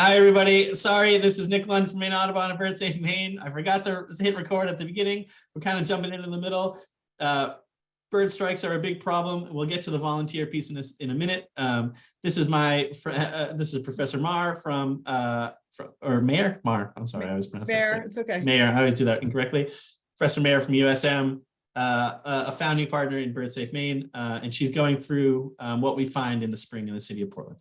Hi, everybody. Sorry, this is Nick Lund from Maine Audubon and Bird Safe Maine. I forgot to hit record at the beginning. We're kind of jumping into the middle. Uh, bird strikes are a big problem. We'll get to the volunteer piece in this in a minute. Um, this is my uh, this is Professor Marr from, uh, from or Mayor Marr. I'm sorry, I was pronouncing Fair, it's okay. Mayor. I always do that incorrectly. Professor Mayor from USM, uh, a founding partner in Bird Safe Maine, uh, and she's going through um, what we find in the spring in the city of Portland.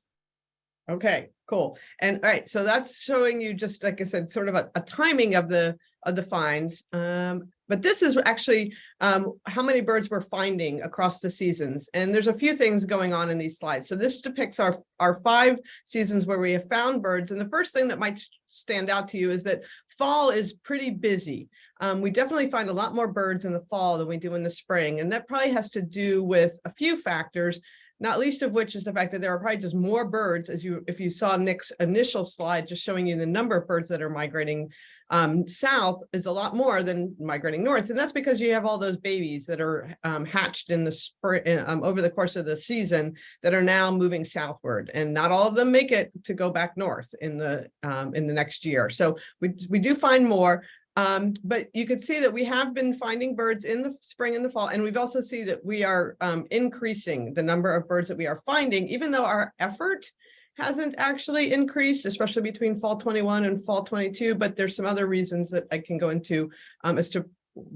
Okay, cool. And all right, so that's showing you just like I said, sort of a, a timing of the of the finds. Um, but this is actually um, how many birds we're finding across the seasons. And there's a few things going on in these slides. So this depicts our, our five seasons where we have found birds. And the first thing that might stand out to you is that fall is pretty busy. Um, we definitely find a lot more birds in the fall than we do in the spring. And that probably has to do with a few factors not least of which is the fact that there are probably just more birds as you if you saw Nick's initial slide just showing you the number of birds that are migrating um, south is a lot more than migrating north. And that's because you have all those babies that are um, hatched in the spring um, over the course of the season that are now moving southward. And not all of them make it to go back north in the um, in the next year. So we, we do find more um, but you could see that we have been finding birds in the spring and the fall, and we've also see that we are um, increasing the number of birds that we are finding, even though our effort hasn't actually increased, especially between fall 21 and fall 22, but there's some other reasons that I can go into um, as to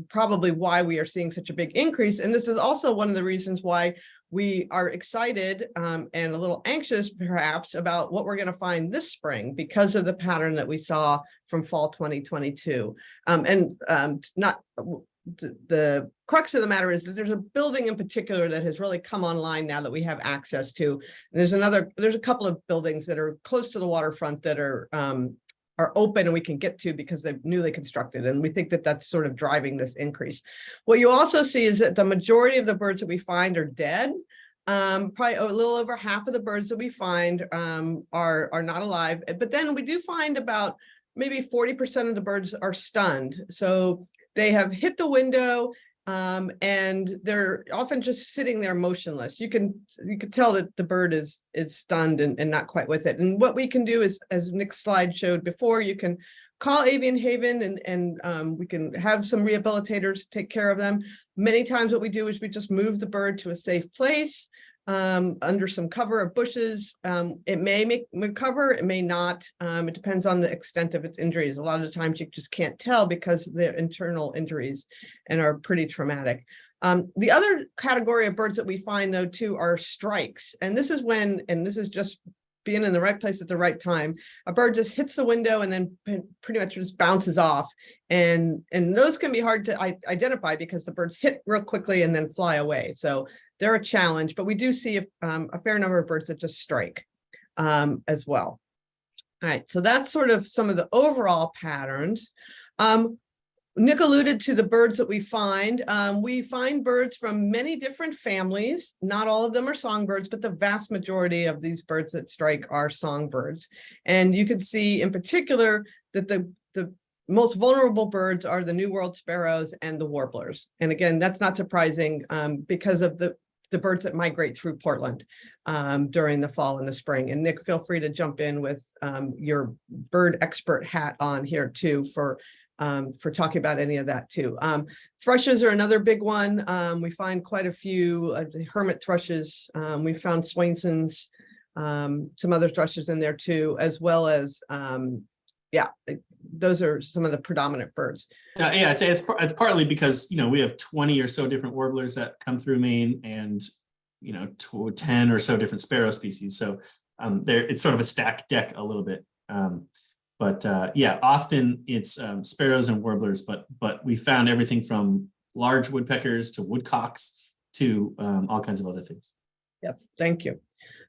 probably why we are seeing such a big increase. And this is also one of the reasons why we are excited um, and a little anxious perhaps about what we're going to find this spring because of the pattern that we saw from fall 2022 um, and um, not the crux of the matter is that there's a building in particular that has really come online now that we have access to. And there's another, there's a couple of buildings that are close to the waterfront that are um, are open and we can get to because they're newly constructed. And we think that that's sort of driving this increase. What you also see is that the majority of the birds that we find are dead. Um, probably a little over half of the birds that we find um, are, are not alive. But then we do find about maybe 40% of the birds are stunned. So they have hit the window um, and they're often just sitting there motionless. You can you can tell that the bird is is stunned and, and not quite with it. And what we can do is, as Nick's slide showed before, you can call Avian Haven and, and um, we can have some rehabilitators take care of them. Many times what we do is we just move the bird to a safe place um, under some cover of bushes. Um, it may make recover, it may not. Um, it depends on the extent of its injuries. A lot of the times you just can't tell because they're internal injuries and are pretty traumatic. Um, the other category of birds that we find though too are strikes. And this is when, and this is just being in the right place at the right time, a bird just hits the window and then pretty much just bounces off. And, and those can be hard to identify because the birds hit real quickly and then fly away. So they're a challenge, but we do see a, um, a fair number of birds that just strike um, as well. All right, so that's sort of some of the overall patterns. Um, Nick alluded to the birds that we find. Um, we find birds from many different families. Not all of them are songbirds, but the vast majority of these birds that strike are songbirds. And you can see in particular that the, the most vulnerable birds are the New World sparrows and the warblers. And again, that's not surprising um, because of the the birds that migrate through Portland um, during the fall and the spring. And Nick, feel free to jump in with um, your bird expert hat on here too for um, for talking about any of that too. Um, thrushes are another big one. Um, we find quite a few uh, hermit thrushes. Um, we found Swainson's, some other thrushes in there too, as well as yeah, those are some of the predominant birds. Yeah, yeah, it's, it's, it's partly because, you know, we have 20 or so different warblers that come through Maine and, you know, 10 or so different sparrow species. So um, there, it's sort of a stacked deck a little bit. Um, but uh, yeah, often it's um, sparrows and warblers, but but we found everything from large woodpeckers to woodcocks to um, all kinds of other things. Yes, thank you.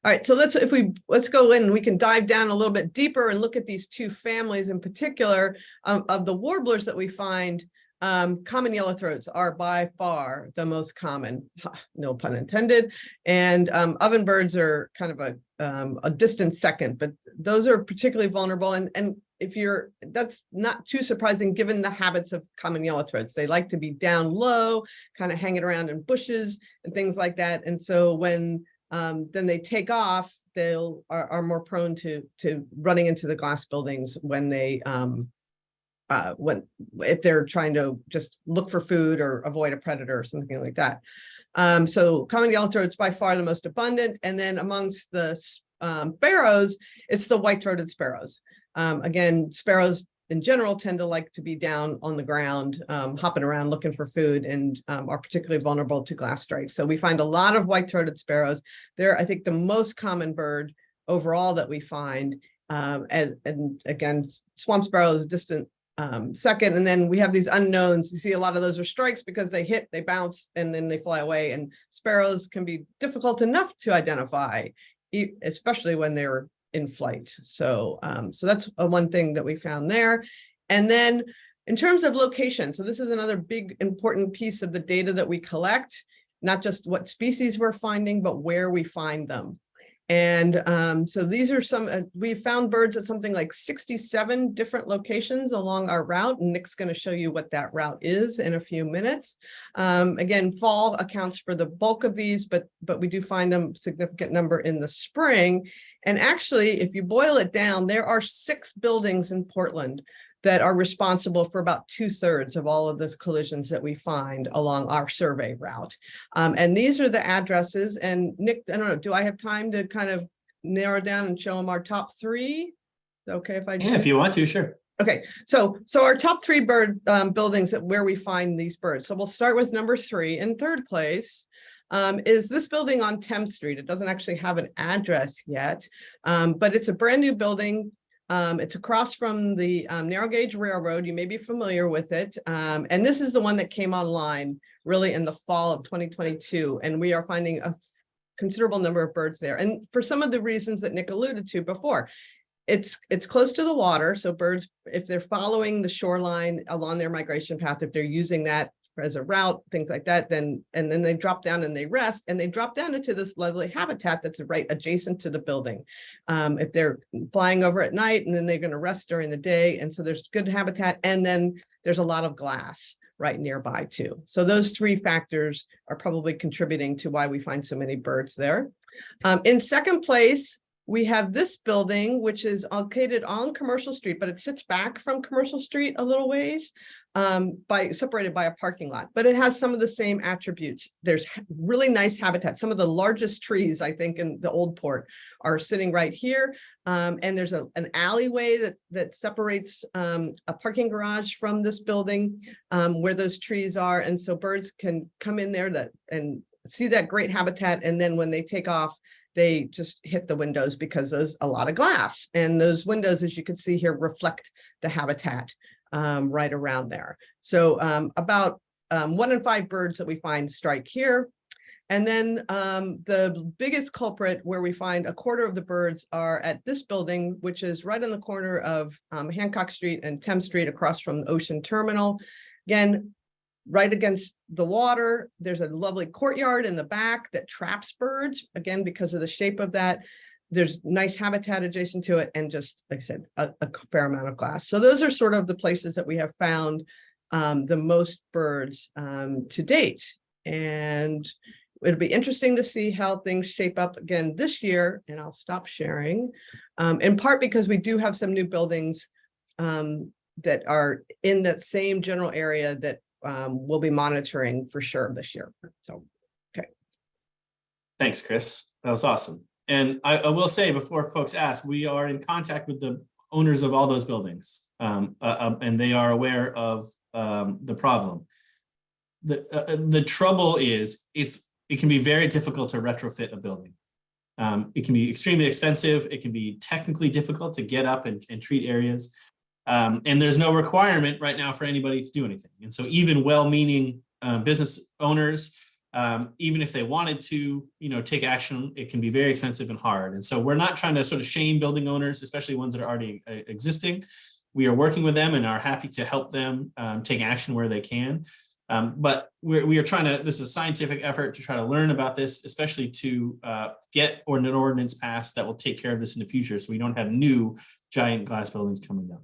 All right, so let's if we let's go in, we can dive down a little bit deeper and look at these two families in particular um, of the warblers that we find. Um, common yellow throats are by far the most common, no pun intended, and um, ovenbirds are kind of a um, a distant second, but those are particularly vulnerable. And and if you're that's not too surprising given the habits of common yellow throats. They like to be down low, kind of hanging around in bushes and things like that. And so when um, then they take off, they'll are, are more prone to to running into the glass buildings when they um uh when if they're trying to just look for food or avoid a predator or something like that. Um, so common yellow-throat is by far the most abundant, and then amongst the um, sparrows, it's the white-throated sparrows. Um, again, sparrows in general tend to like to be down on the ground, um, hopping around looking for food and um, are particularly vulnerable to glass strikes. So we find a lot of white-throated sparrows. They're, I think, the most common bird overall that we find. Um, and, and again, swamp sparrow is a distant um, second, and then we have these unknowns. You see a lot of those are strikes because they hit, they bounce, and then they fly away. And sparrows can be difficult enough to identify, especially when they're in flight. So, um, so that's uh, one thing that we found there. And then in terms of location, so this is another big important piece of the data that we collect, not just what species we're finding, but where we find them. And um, so these are some, uh, we found birds at something like 67 different locations along our route. and Nick's going to show you what that route is in a few minutes. Um, again, fall accounts for the bulk of these, but but we do find them significant number in the spring. And actually, if you boil it down, there are six buildings in Portland that are responsible for about two thirds of all of the collisions that we find along our survey route. Um, and these are the addresses and Nick, I don't know, do I have time to kind of narrow down and show them our top three? Okay, if I. do Yeah, if you want to, sure. Okay, so, so our top three bird um, buildings that where we find these birds. So we'll start with number three. In third place um, is this building on Thames Street. It doesn't actually have an address yet, um, but it's a brand new building. Um, it's across from the um, narrow gauge railroad. You may be familiar with it. Um, and this is the one that came online really in the fall of 2022. And we are finding a considerable number of birds there. And for some of the reasons that Nick alluded to before, it's it's close to the water, so birds, if they're following the shoreline along their migration path, if they're using that as a route, things like that, then and then they drop down and they rest and they drop down into this lovely habitat that's right adjacent to the building. Um, if they're flying over at night and then they're going to rest during the day, and so there's good habitat, and then there's a lot of glass right nearby too. So those three factors are probably contributing to why we find so many birds there. Um, in second place, we have this building, which is located on Commercial Street, but it sits back from Commercial Street a little ways um, by separated by a parking lot, but it has some of the same attributes. There's really nice habitat. Some of the largest trees, I think, in the old port are sitting right here. Um, and there's a, an alleyway that, that separates um, a parking garage from this building um, where those trees are. And so birds can come in there that and see that great habitat. And then when they take off, they just hit the windows because there's a lot of glass. And those windows, as you can see here, reflect the habitat um, right around there. So um, about um, one in five birds that we find strike here. And then um, the biggest culprit where we find a quarter of the birds are at this building, which is right on the corner of um, Hancock Street and Thames Street across from the Ocean Terminal. Again, right against the water. There's a lovely courtyard in the back that traps birds, again, because of the shape of that. There's nice habitat adjacent to it and just, like I said, a, a fair amount of glass. So those are sort of the places that we have found um, the most birds um, to date. And it'll be interesting to see how things shape up again this year, and I'll stop sharing. Um, in part because we do have some new buildings um, that are in that same general area that um, we'll be monitoring for sure this year. So, okay. Thanks, Chris. That was awesome. And I, I will say before folks ask, we are in contact with the owners of all those buildings. Um, uh, uh, and they are aware of um, the problem. The, uh, uh, the trouble is it's, it can be very difficult to retrofit a building. Um, it can be extremely expensive. It can be technically difficult to get up and, and treat areas. Um, and there's no requirement right now for anybody to do anything. And so even well-meaning uh, business owners, um, even if they wanted to, you know, take action, it can be very expensive and hard. And so we're not trying to sort of shame building owners, especially ones that are already uh, existing. We are working with them and are happy to help them um, take action where they can. Um, but we're, we are trying to, this is a scientific effort to try to learn about this, especially to uh, get an ordinance passed that will take care of this in the future. So we don't have new giant glass buildings coming down.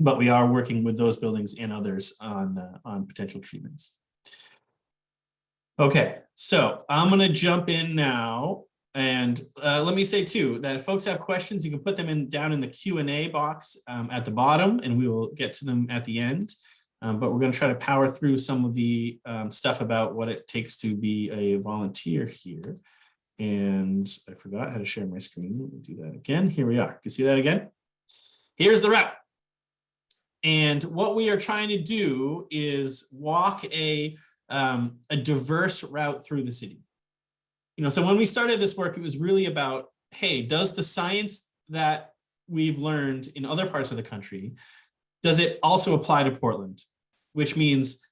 But we are working with those buildings and others on, uh, on potential treatments. Okay, so I'm gonna jump in now And uh, let me say too, that if folks have questions, you can put them in down in the Q and A box um, at the bottom and we will get to them at the end. Um, but we're going to try to power through some of the um, stuff about what it takes to be a volunteer here. And I forgot how to share my screen. Let me do that again. Here we are. You can see that again. Here's the route. And what we are trying to do is walk a, um, a diverse route through the city. You know, so when we started this work, it was really about, hey, does the science that we've learned in other parts of the country, does it also apply to Portland? Which means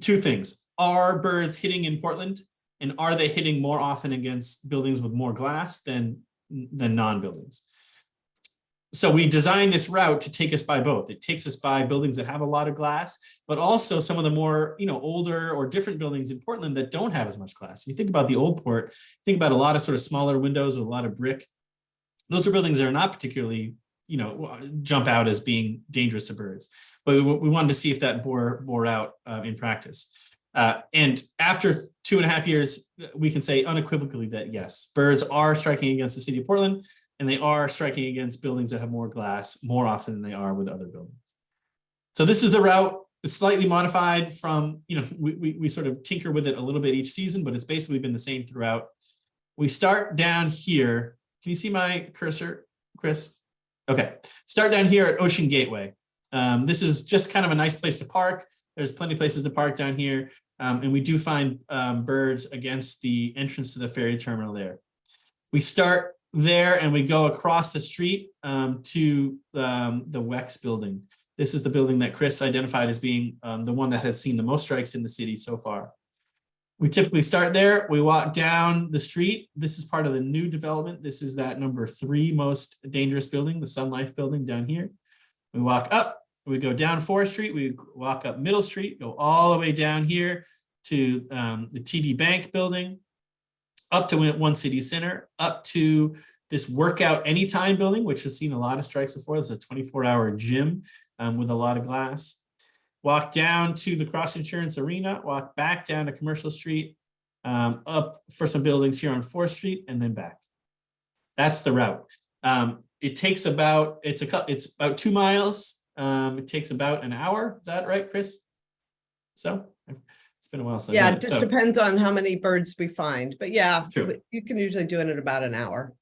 two things. Are birds hitting in Portland? And are they hitting more often against buildings with more glass than, than non-buildings? So we designed this route to take us by both. It takes us by buildings that have a lot of glass, but also some of the more, you know, older or different buildings in Portland that don't have as much glass. If you think about the old port, think about a lot of sort of smaller windows with a lot of brick. Those are buildings that are not particularly, you know, jump out as being dangerous to birds. But we, we wanted to see if that bore, bore out uh, in practice. Uh, and after two and a half years, we can say unequivocally that yes, birds are striking against the city of Portland and they are striking against buildings that have more glass more often than they are with other buildings. So this is the route. It's slightly modified from, you know, we, we, we sort of tinker with it a little bit each season, but it's basically been the same throughout. We start down here. Can you see my cursor, Chris? Okay, start down here at Ocean Gateway. Um, this is just kind of a nice place to park. There's plenty of places to park down here. Um, and we do find um, birds against the entrance to the ferry terminal there. We start there and we go across the street um, to um, the WEX building. This is the building that Chris identified as being um, the one that has seen the most strikes in the city so far. We typically start there. We walk down the street. This is part of the new development. This is that number three most dangerous building, the Sun Life building down here. We walk up, we go down Fore Street, we walk up Middle Street, go all the way down here to um, the TD Bank building up to One City Center, up to this workout anytime building, which has seen a lot of strikes before. It's a 24 hour gym um, with a lot of glass. Walk down to the Cross Insurance Arena, walk back down to Commercial Street, um, up for some buildings here on Fore Street, and then back. That's the route. Um, it takes about, it's a it's about two miles. Um, it takes about an hour. Is that right, Chris? So it's been a while. Since. Yeah, it just so, depends on how many birds we find. But yeah, you can usually do it in about an hour.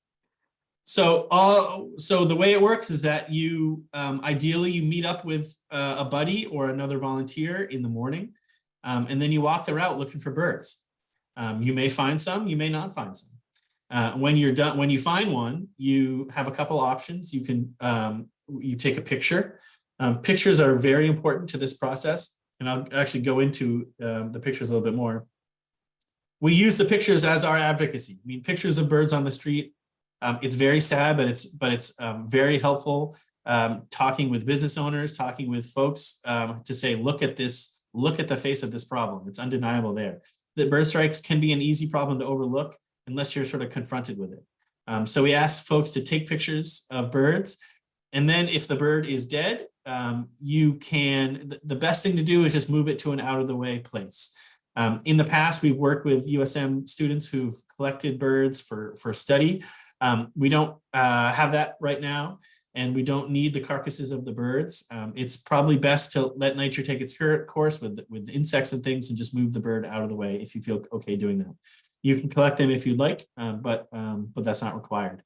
So, uh, so the way it works is that you um, ideally you meet up with uh, a buddy or another volunteer in the morning, um, and then you walk the route looking for birds. Um, you may find some, you may not find some. Uh, when you're done, when you find one, you have a couple options. You can um, you take a picture. Um, pictures are very important to this process and I'll actually go into um, the pictures a little bit more. We use the pictures as our advocacy. I mean, pictures of birds on the street. Um, it's very sad, but it's but it's um, very helpful. Um, talking with business owners, talking with folks um, to say, look at this, look at the face of this problem. It's undeniable there. That bird strikes can be an easy problem to overlook unless you're sort of confronted with it. Um, so we ask folks to take pictures of birds. And then if the bird is dead, um, you can, the best thing to do is just move it to an out of the way place. Um, in the past, we've worked with USM students who've collected birds for, for study. Um, we don't uh, have that right now, and we don't need the carcasses of the birds. Um, it's probably best to let nature take its course with, with insects and things and just move the bird out of the way if you feel okay doing that. You can collect them if you'd like, um, but, um, but that's not required.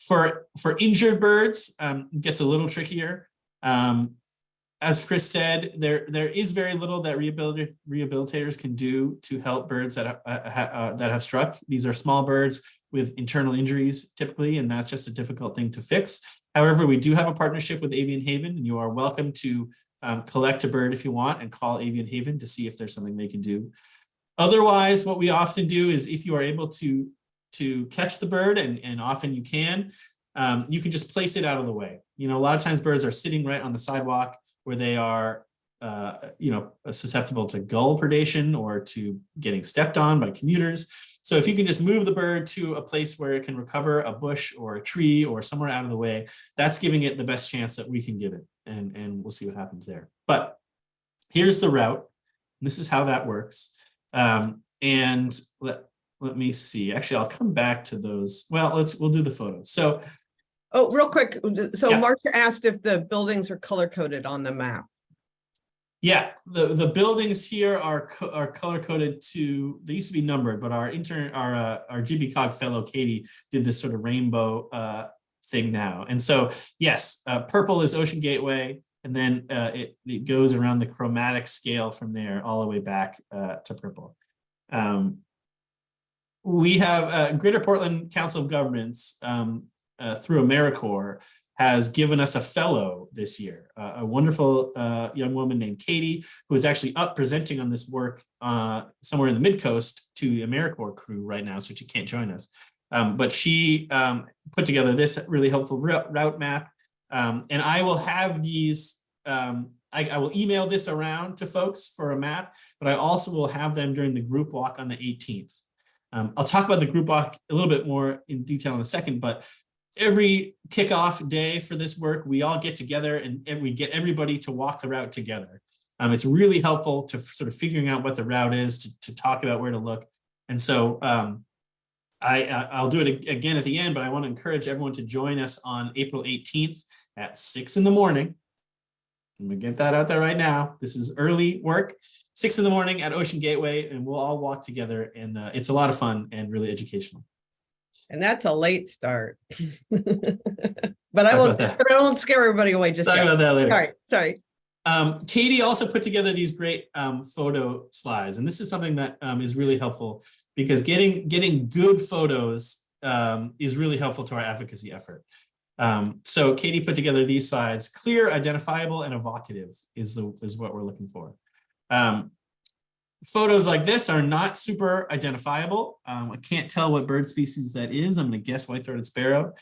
for, for injured birds, it gets a little trickier. Um, as Chris said, there there is very little that rehabilit rehabilitators can do to help birds that uh, uh, that have struck. These are small birds with internal injuries typically, and that's just a difficult thing to fix. However, we do have a partnership with Avian Haven, and you are welcome to um, collect a bird if you want and call Avian Haven to see if there's something they can do. Otherwise, what we often do is if you are able to to catch the bird, and, and often you can, um, you can just place it out of the way. You know, a lot of times birds are sitting right on the sidewalk where they are, uh, you know, susceptible to gull predation or to getting stepped on by commuters. So if you can just move the bird to a place where it can recover a bush or a tree or somewhere out of the way, that's giving it the best chance that we can give it. And, and we'll see what happens there. But here's the route. This is how that works. Um, and let, let me see. Actually, I'll come back to those. Well, let's, we'll do the photos. So Oh, real quick, so Yeah. Marcia asked if the buildings are color coded on the map. Yeah, the, the buildings here are, are color coded to, they used to be numbered, but our intern, our, uh, our GPCOG fellow Katie did this sort of rainbow, uh, thing now. And so, yes, uh, purple is Ocean Gateway. And then, uh, it, it goes around the chromatic scale from there all the way back, uh, to purple. Um, we have, uh, Greater Portland Council of Governments, um, uh, through AmeriCorps has given us a fellow this year, uh, a wonderful uh, young woman named Katie, who is actually up presenting on this work uh, somewhere in the mid coast to the AmeriCorps crew right now, so she can't join us. Um, but she um, put together this really helpful route, route map, um, and I will have these. um, I, I will email this around to folks for a map, but I also will have them during the group walk on the 18th. Um, I'll talk about the group walk a little bit more in detail in a second, but every kickoff day for this work, we all get together and, and we get everybody to walk the route together. Um, it's really helpful to sort of figuring out what the route is, to, to talk about where to look. And so um, I, I- I'll do it again at the end, but I want to encourage everyone to join us on April 18th at six in the morning. I'm gonna get that out there right now. This is early work, six in the morning at Ocean Gateway, and we'll all walk together. And uh, it's a lot of fun and really educational. And that's a late start. But I won't, but I won't scare everybody away just Talk yet. about that later. Sorry, sorry. Um, Katie also put together these great um, photo slides, and this is something that um, is really helpful because getting getting good photos um, is really helpful to our advocacy effort. Um, so Katie put together these slides, clear, identifiable, and evocative is the is what we're looking for. Photos like this are not super identifiable. Um, I can't tell what bird species that is. I'm going to guess white-throated sparrow,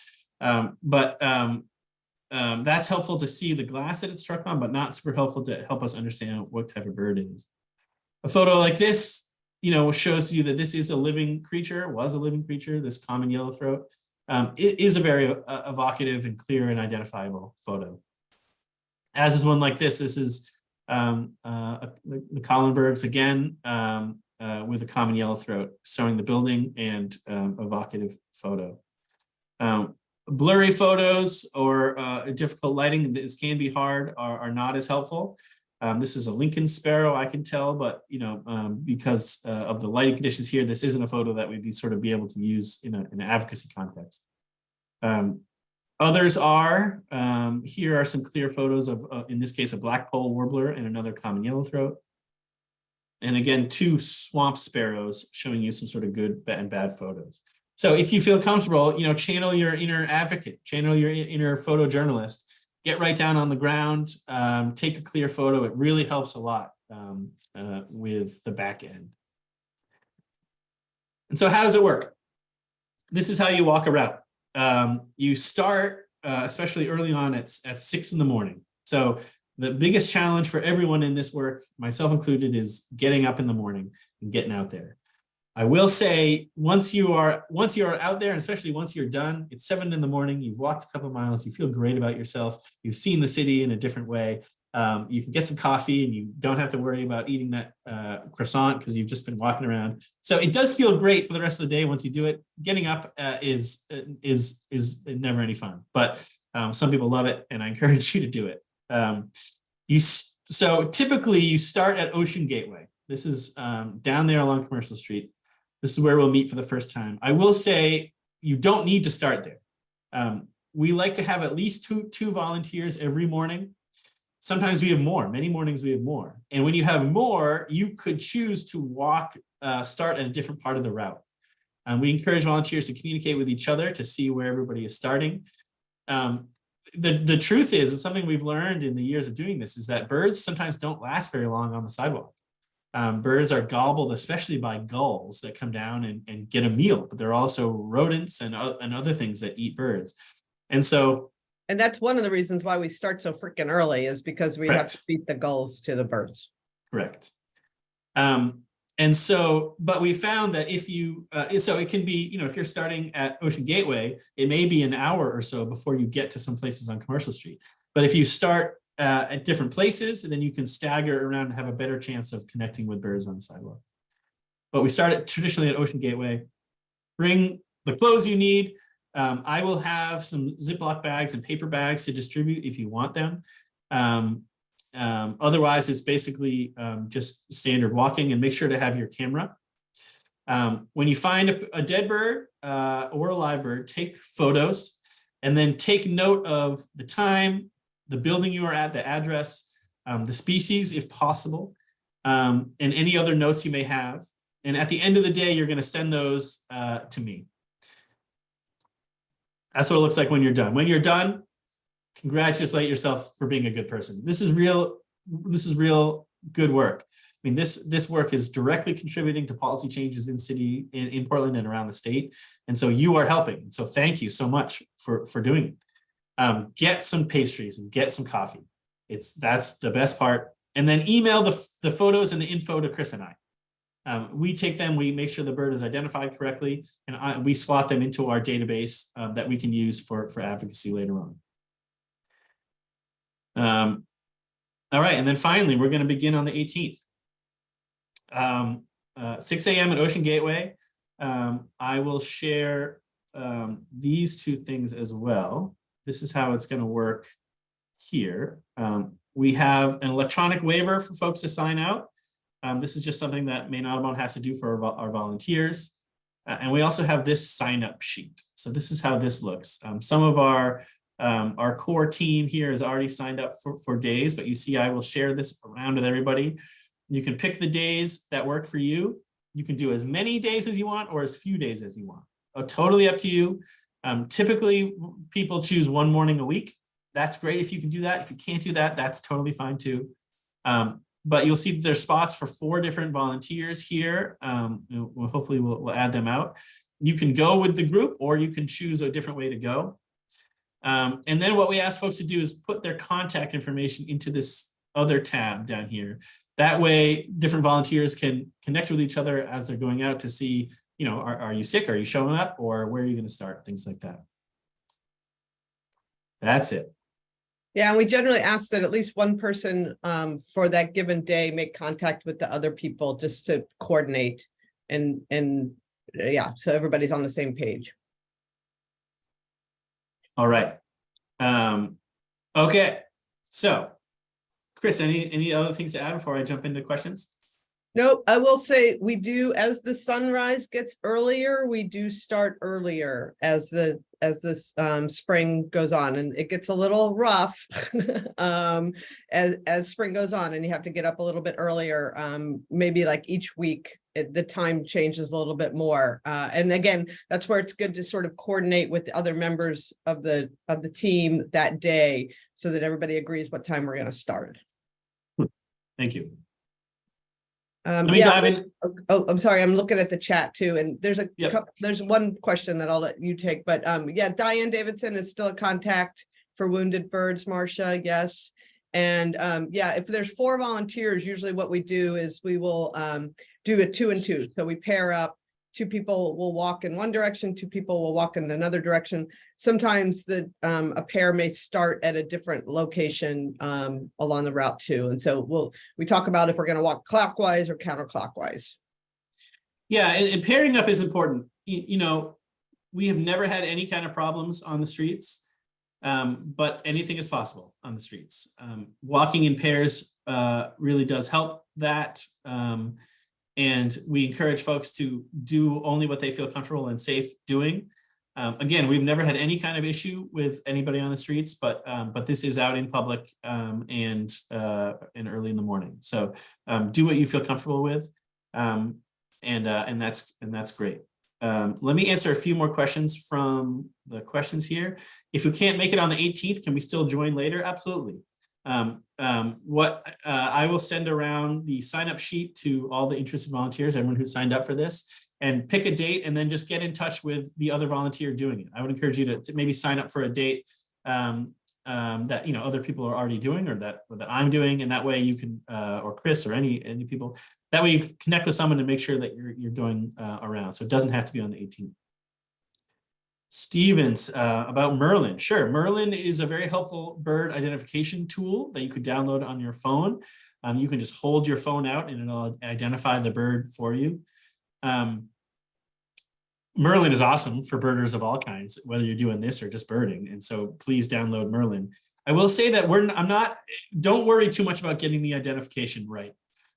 um, but um, um, that's helpful to see the glass that it's struck on, but not super helpful to help us understand what type of bird it is. A photo like this, you know, shows you that this is a living creature, was a living creature, this common yellowthroat. Um, it is a very uh, evocative and clear and identifiable photo. As is one like this, this is um, uh, the, the Collinbergs again um, uh, with a common yellowthroat, showing the building and um, evocative photo. Um, blurry photos or uh, difficult lighting, this can be hard, are, are not as helpful. Um, this is a Lincoln sparrow, I can tell, but you know, um, because uh, of the lighting conditions here, this isn't a photo that we'd be sort of be able to use in, a, in an advocacy context. Um, others are, um, here are some clear photos of, uh, in this case, a blackpoll warbler and another common yellowthroat. And again, two swamp sparrows showing you some sort of good and bad photos. So if you feel comfortable, you know, channel your inner advocate, channel your inner photojournalist, get right down on the ground, um, take a clear photo. It really helps a lot um, uh, with the back end. And so how does it work? This is how you walk a route. Um, you start, uh, especially early on at, at six in the morning. So the biggest challenge for everyone in this work, myself included, is getting up in the morning and getting out there. I will say, once you are once you are out there, and especially once you're done, it's seven in the morning. You've walked a couple miles. You feel great about yourself. You've seen the city in a different way. Um, you can get some coffee, and you don't have to worry about eating that uh, croissant because you've just been walking around. So it does feel great for the rest of the day once you do it. Getting up uh, is is is never any fun, but um, some people love it, and I encourage you to do it. Um, you so typically you start at Ocean Gateway. This is um, down there along Commercial Street. This is where we'll meet for the first time. I will say you don't need to start there. Um, we like to have at least two, two volunteers every morning. Sometimes we have more, many mornings we have more. And when you have more, you could choose to walk, uh, start at a different part of the route. Um, we encourage volunteers to communicate with each other to see where everybody is starting. Um, the, the truth is, it's something we've learned in the years of doing this, is that birds sometimes don't last very long on the sidewalk. Um, birds are gobbled, especially by gulls that come down and, and get a meal, but there are also rodents and, o- and other things that eat birds. And so, And that's one of the reasons why we start so freaking early is because we have to Correct. feed the gulls to the birds. correct. Um, and so, but we found that if you, uh, so it can be, you know, if you're starting at Ocean Gateway, it may be an hour or so before you get to some places on Commercial Street. But if you start uh, at different places, and then you can stagger around and have a better chance of connecting with birds on the sidewalk. But we start at traditionally at Ocean Gateway. bring the clothes you need. Um, I will have some Ziploc bags and paper bags to distribute if you want them. Um, um, otherwise, it's basically um, just standard walking and make sure to have your camera. Um, when you find a, a dead bird uh, or a live bird, take photos and then take note of the time, the building you are at, the address, um, the species if possible, and any other notes you may have. And at the end of the day, you're going to send those uh, to me. That's what it looks like when you're done. When you're done, congratulate yourself for being a good person. This is real. This is real good work. I mean, this this work is directly contributing to policy changes in city in, in Portland and around the state. And so you are helping. So thank you so much for, for doing it. Um, get some pastries and get some coffee. It's that's the best part. And then email the, the photos and the info to Chris and I. Um, we take them, we make sure the bird is identified correctly, and I, we slot them into our database um, that we can use for, for advocacy later on. Um, all right, and then finally, we're going to begin on the 18th. Um, uh, 6 a.m. at Ocean Gateway. Um, I will share um, these two things as well. This is how it's going to work here. We have an electronic waiver for folks to sign out. Um, this is just something that Maine Audubon has to do for our, our volunteers. Uh, and we also have this sign up sheet. So this is how this looks. Um, some of our um, our core team here has already signed up for, for days, but you see I will share this around with everybody. You can pick the days that work for you. You can do as many days as you want or as few days as you want. Uh, totally up to you. Um, typically, people choose one morning a week. That's great if you can do that. If you can't do that, that's totally fine too. Um, but you'll see that there's spots for four different volunteers here. Um, we'll, hopefully we'll, we'll add them out. You can go with the group or you can choose a different way to go. Um, and then what we ask folks to do is put their contact information into this other tab down here. That way, different volunteers can connect with each other as they're going out to see, you know, are, are you sick? Are you showing up? Or where are you going to start? Things like that. That's it. Yeah, and we generally ask that at least one person um, for that given day make contact with the other people just to coordinate and, and uh, yeah, so everybody's on the same page. All right. Um, okay. So, Chris, any any other things to add before I jump into questions? Nope, I will say we do, as the sunrise gets earlier, we do start earlier as the, as this um, spring goes on and it gets a little rough um, as, as spring goes on and you have to get up a little bit earlier, um, maybe like each week, it, the time changes a little bit more. Uh, and again, that's where it's good to sort of coordinate with the other members of the, of the team that day so that everybody agrees what time we're gonna start. Thank you. Um, Let me yeah, dive in. Oh, oh, I'm sorry, I'm looking at the chat too, and there's a, Yep. coup- there's one question that I'll let you take, but um, yeah, Diane Davidson is still a contact for Wounded Birds, Marcia, yes. And um, yeah, if there's four volunteers, usually what we do is we will um, do a two and two. So we pair up, two people will walk in one direction, two people will walk in another direction. Sometimes the um, a pair may start at a different location um, along the route too. And so we'll, we talk about if we're gonna walk clockwise or counterclockwise. Yeah, and, and pairing up is important. You, you know, we have never had any kind of problems on the streets, um, but anything is possible on the streets. Um, walking in pairs uh, really does help that. And we encourage folks to do only what they feel comfortable and safe doing. Um, again, we've never had any kind of issue with anybody on the streets, but um, but this is out in public um, and uh, and early in the morning. So um, do what you feel comfortable with, um, and uh, and that's and that's great. Um, let me answer a few more questions from the questions here. If you can't make it on the 18th, can we still join later? Absolutely. Um, um, what uh, I will send around the sign up sheet to all the interested volunteers, everyone who signed up for this, and pick a date and then just get in touch with the other volunteer doing it. I would encourage you to, to maybe sign up for a date um, um, that you know other people are already doing or that or that I'm doing, and that way you can uh, or Chris or any any people that way you connect with someone to make sure that you're you're going uh, around. So it doesn't have to be on the 18th. Stevens uh, about Merlin. Sure, Merlin is a very helpful bird identification tool that you could download on your phone. Um, you can just hold your phone out and it'll identify the bird for you. Um, Merlin is awesome for birders of all kinds, whether you're doing this or just birding. And so please download Merlin. I will say that we're, I'm not, don't worry too much about getting the identification right.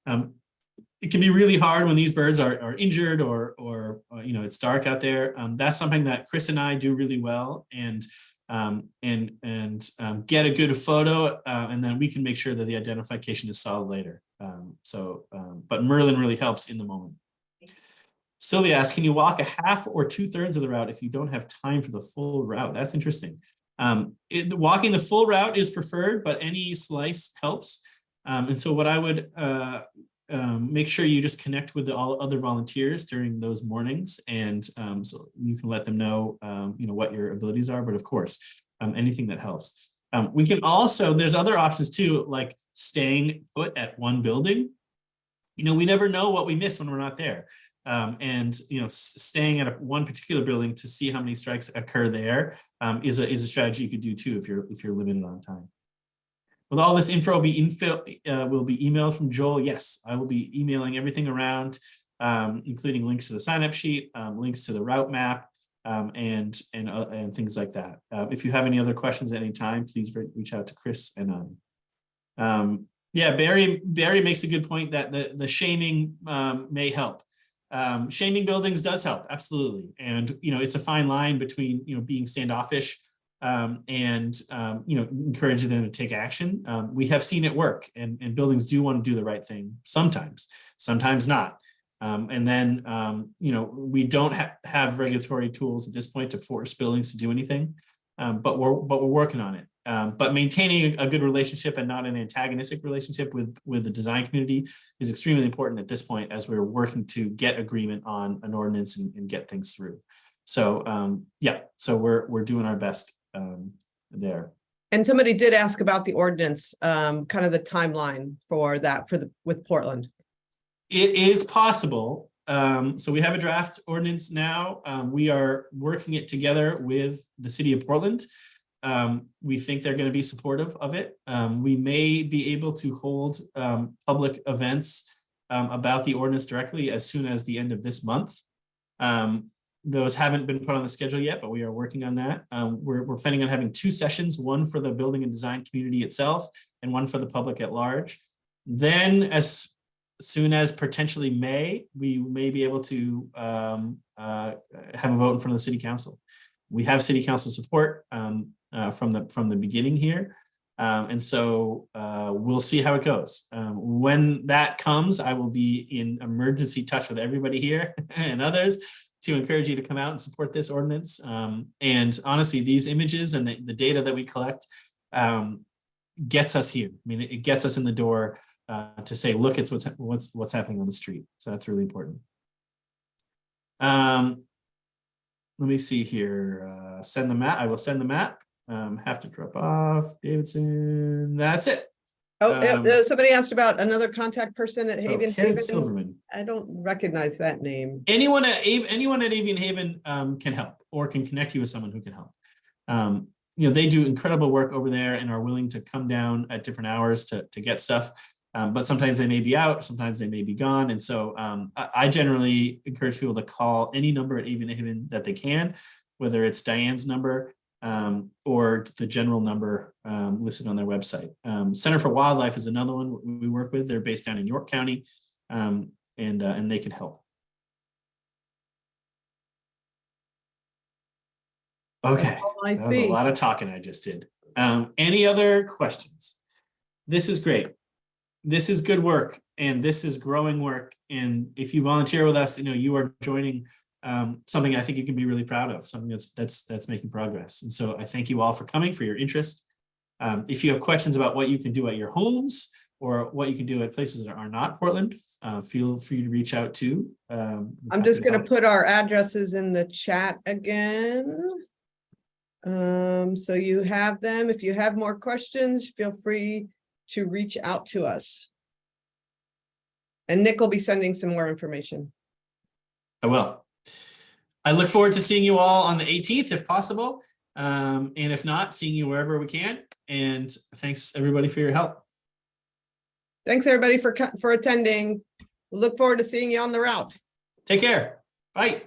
Um, it can be really hard when these birds are, are injured or, or, uh, you know, it's dark out there. Um, that's something that Chris and I do really well and, um, and, and um, get a good photo uh, and then we can make sure that the identification is solid later. Um, so, um, but Merlin really helps in the moment. Sylvia asks, can you walk a half or two thirds of the route if you don't have time for the full route? That's interesting. Um, it, walking the full route is preferred, but any slice helps. Um, and so what I would uh, um, make sure you just connect with the all other volunteers during those mornings, and um, so you can let them know, um, you know, what your abilities are. But of course, um, anything that helps. Um, we can also there's other options too, like staying put at one building. You know, we never know what we miss when we're not there. Um, and you know, staying at a, one particular building to see how many strikes occur there is a is a strategy you could do too if you're if you're limited on time. Will all this info be info uh, will be emailed from Joel? Yes, I will be emailing everything around, um, including links to the sign up sheet, um, links to the route map, um, and and uh, and things like that. Uh, if you have any other questions at any time, please re- reach out to Chris and um, um, yeah, Barry Barry makes a good point that the the shaming um, may help um, shaming buildings does help absolutely and you know it's a fine line between you know being standoffish um, and um, you know encouraging them to take action. Um, we have seen it work and, and buildings do want to do the right thing sometimes sometimes not. Um, and then um, you know we don't ha have regulatory tools at this point to force buildings to do anything um, but we're but we're working on it. Um, but maintaining a good relationship and not an antagonistic relationship with with the design community is extremely important at this point as we're working to get agreement on an ordinance and, and get things through. So um, yeah, so we're we're doing our best um, there. And somebody did ask about the ordinance, um, kind of the timeline for that for the, with Portland. It is possible. Um, so we have a draft ordinance now. Um, we are working it together with the city of Portland. Um, we think they're going to be supportive of it. Um, we may be able to hold um, public events um, about the ordinance directly as soon as the end of this month. Those haven't been put on the schedule yet, but we are working on that. Um, we're, we're planning on having two sessions, one for the building and design community itself and one for the public at large. Then as soon as potentially May, we may be able to um, uh, have a vote in front of the city council. We have city council support um, uh, from the from the beginning here. Um, and so uh, we'll see how it goes. Um, when that comes, I will be in emergency touch with everybody here and others to encourage you to come out and support this ordinance. Um, and honestly, these images and the, the data that we collect um, gets us here. I mean, it, gets us in the door uh, to say, look, it's what's what's what's happening on the street. So that's really important. Um, let me see here. Uh, send the map. I will send the map. Um, have to drop off Davidson. That's it. Oh, Um, uh, somebody asked about another contact person at Oh, Haven. Karen Haven. Silverman. I don't recognize that name. Anyone at anyone at Avian Haven um, can help or can connect you with someone who can help. Um, you know, they do incredible work over there and are willing to come down at different hours to, to get stuff. Um, but sometimes they may be out, sometimes they may be gone. And so um, I, I generally encourage people to call any number at Avian Haven that they can, whether it's Diane's number um, or the general number um, listed on their website. Um, Center for Wildlife is another one we work with. They're based down in York County um, and, uh, and they can help. Okay. Oh, I That was a lot of talking I just did. Um, any other questions? This is great. This is good work and this is growing work. And if you volunteer with us, you know, you are joining um, something I think you can be really proud of, something that's that's that's making progress. And so I thank you all for coming, for your interest. Um, if you have questions about what you can do at your homes or what you can do at places that are not Portland, uh, feel free to reach out to. Um, I'm just gonna put our addresses in the chat again. Um, so you have them. If you have more questions, feel free to reach out to us. And Nick will be sending some more information. I will. I look forward to seeing you all on the 18th if possible. Um, and if not, seeing you wherever we can. And thanks everybody for your help. Thanks, everybody, for, for attending. We Look forward to seeing you on the route. Take care. Bye.